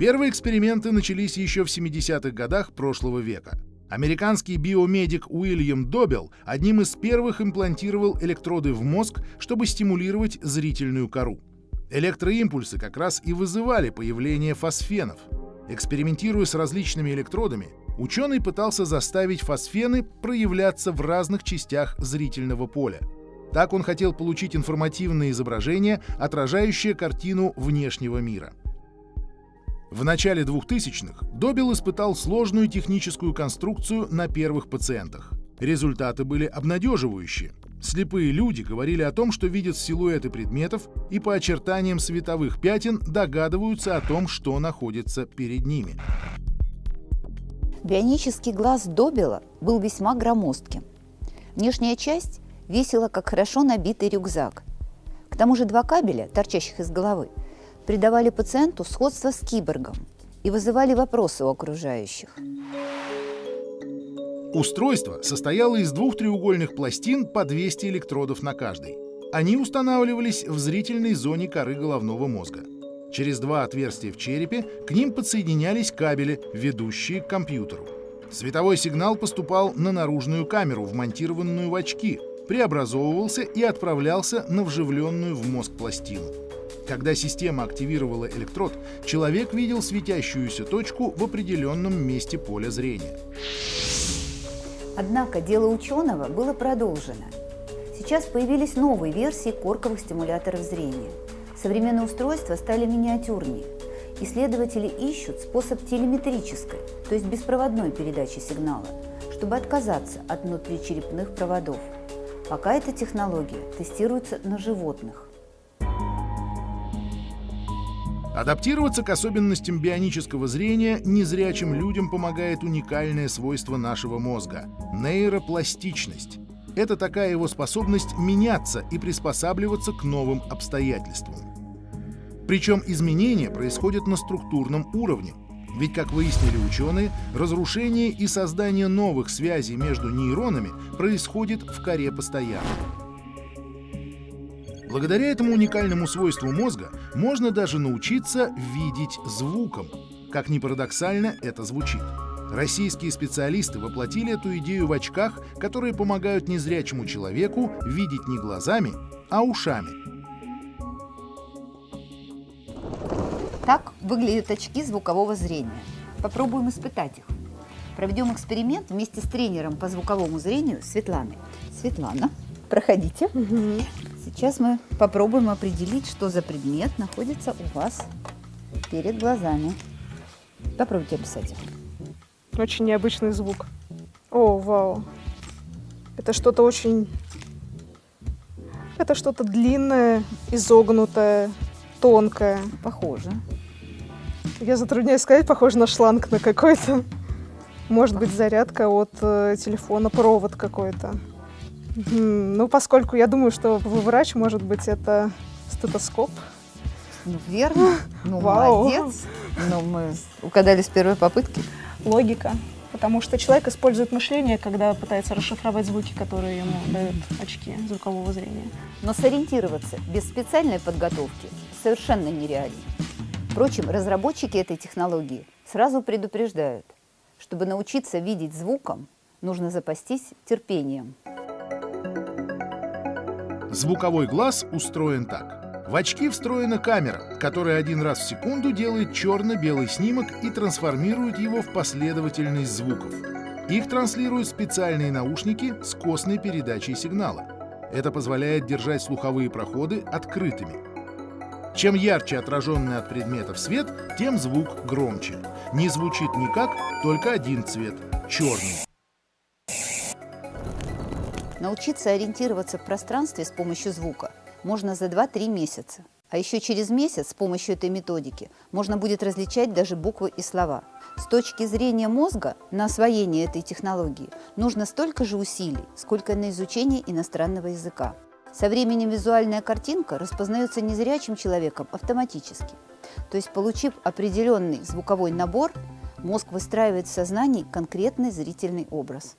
Первые эксперименты начались еще в 70-х годах прошлого века. Американский биомедик Уильям Добел одним из первых имплантировал электроды в мозг, чтобы стимулировать зрительную кору. Электроимпульсы как раз и вызывали появление фосфенов. Экспериментируя с различными электродами, ученый пытался заставить фосфены проявляться в разных частях зрительного поля. Так он хотел получить информативное изображение, отражающее картину внешнего мира. В начале 2000-х Добил испытал сложную техническую конструкцию на первых пациентах. Результаты были обнадеживающие. Слепые люди говорили о том, что видят силуэты предметов и по очертаниям световых пятен догадываются о том, что находится перед ними. Бионический глаз Добила был весьма громоздким. Внешняя часть весила, как хорошо набитый рюкзак. К тому же два кабеля, торчащих из головы, придавали пациенту сходство с киборгом и вызывали вопросы у окружающих. Устройство состояло из двух треугольных пластин по 200 электродов на каждой. Они устанавливались в зрительной зоне коры головного мозга. Через два отверстия в черепе к ним подсоединялись кабели, ведущие к компьютеру. Световой сигнал поступал на наружную камеру, вмонтированную в очки, преобразовывался и отправлялся на вживленную в мозг пластину. Когда система активировала электрод, человек видел светящуюся точку в определенном месте поля зрения. Однако дело ученого было продолжено. Сейчас появились новые версии корковых стимуляторов зрения. Современные устройства стали миниатюрнее. Исследователи ищут способ телеметрической, то есть беспроводной передачи сигнала, чтобы отказаться от внутричерепных проводов. Пока эта технология тестируется на животных. Адаптироваться к особенностям бионического зрения незрячим людям помогает уникальное свойство нашего мозга — нейропластичность. Это такая его способность меняться и приспосабливаться к новым обстоятельствам. Причем изменения происходят на структурном уровне, ведь, как выяснили ученые, разрушение и создание новых связей между нейронами происходит в коре постоянно. Благодаря этому уникальному свойству мозга можно даже научиться видеть звуком. Как ни парадоксально это звучит. Российские специалисты воплотили эту идею в очках, которые помогают незрячему человеку видеть не глазами, а ушами. Так выглядят очки звукового зрения. Попробуем испытать их. Проведем эксперимент вместе с тренером по звуковому зрению Светланой. Светлана, проходите. Угу. Сейчас мы попробуем определить, что за предмет находится у вас перед глазами. Попробуйте описать. Очень необычный звук. О, вау. Это что-то очень... Это что-то длинное, изогнутое, тонкое. Похоже. Я затрудняюсь сказать, похоже на шланг на какой-то. Может быть, зарядка от э, телефона, провод какой-то. Ну, поскольку я думаю, что вы врач, может быть, это стетоскоп. Ну, верно. Ну, Вау. молодец. Ну, мы угадали с первой попытки. Логика. Потому что человек использует мышление, когда пытается расшифровать звуки, которые ему дают очки звукового зрения. Но сориентироваться без специальной подготовки совершенно нереально. Впрочем, разработчики этой технологии сразу предупреждают, чтобы научиться видеть звуком, нужно запастись терпением. Звуковой глаз устроен так. В очки встроена камера, которая один раз в секунду делает черно-белый снимок и трансформирует его в последовательность звуков. Их транслируют специальные наушники с костной передачей сигнала. Это позволяет держать слуховые проходы открытыми. Чем ярче отраженный от предметов свет, тем звук громче. Не звучит никак, только один цвет — черный. Научиться ориентироваться в пространстве с помощью звука можно за 2-3 месяца. А еще через месяц с помощью этой методики можно будет различать даже буквы и слова. С точки зрения мозга на освоение этой технологии нужно столько же усилий, сколько на изучение иностранного языка. Со временем визуальная картинка распознается незрячим человеком автоматически. То есть, получив определенный звуковой набор, мозг выстраивает в сознании конкретный зрительный образ.